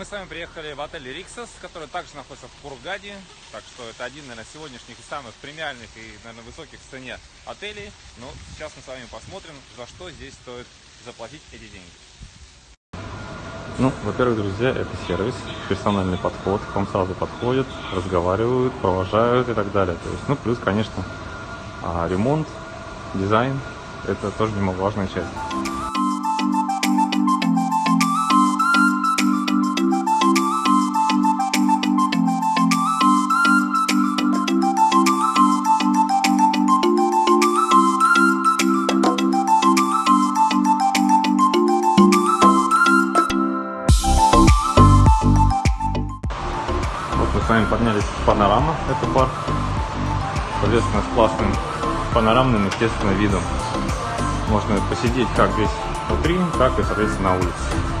Мы с вами приехали в отель Риксос, который также находится в Кургаде. Так что это один, наверное, сегодняшних и самых премиальных и, наверное, высоких в цене отелей. Но сейчас мы с вами посмотрим, за что здесь стоит заплатить эти деньги. Ну, во-первых, друзья, это сервис, персональный подход, к вам сразу подходят, разговаривают, провожают и так далее. То есть, ну, плюс, конечно, а, ремонт, дизайн, это тоже немаловажная часть. Вами поднялись в панорама, это парк. Соответственно, с классным панорамным, естественно, видом. Можно посидеть как здесь внутри, так и, соответственно, на улице.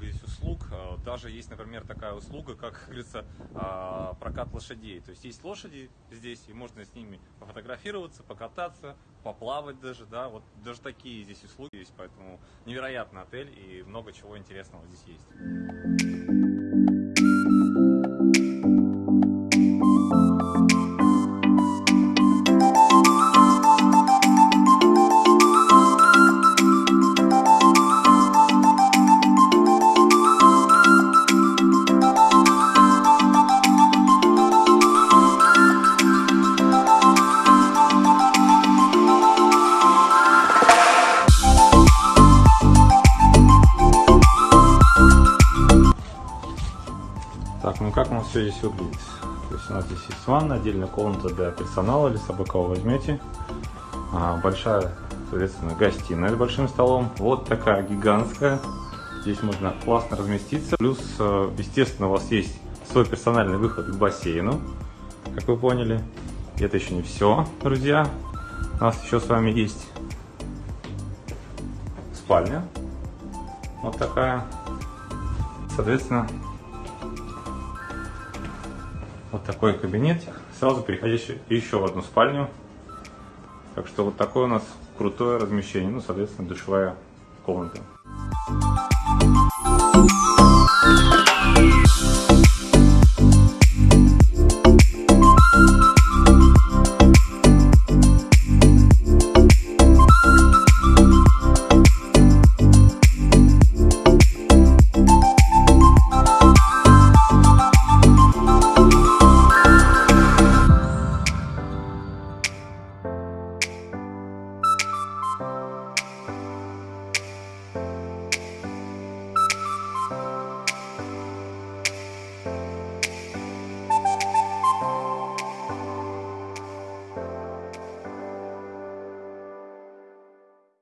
Много здесь услуг. А, Даже есть, например, такая услуга, как, как говорится, а, прокат лошадей. То есть есть лошади здесь, и можно с ними пофотографироваться, покататься, поплавать даже, да, вот даже такие здесь услуги есть, поэтому невероятный отель и много чего интересного здесь есть. Так, ну как у нас все здесь выглядит? То есть у нас здесь есть ванна, отдельная комната для персонала, собака вы возьмете. А, большая, соответственно, гостиная с большим столом. Вот такая гигантская. Здесь можно классно разместиться. Плюс, э, естественно, у вас есть свой персональный выход к бассейну, как вы поняли. И это еще не все, друзья. У нас еще с вами есть спальня. Вот такая. Соответственно, вот такой кабинетик, сразу переходящий еще в одну спальню. Так что вот такое у нас крутое размещение, ну, соответственно, душевая комната.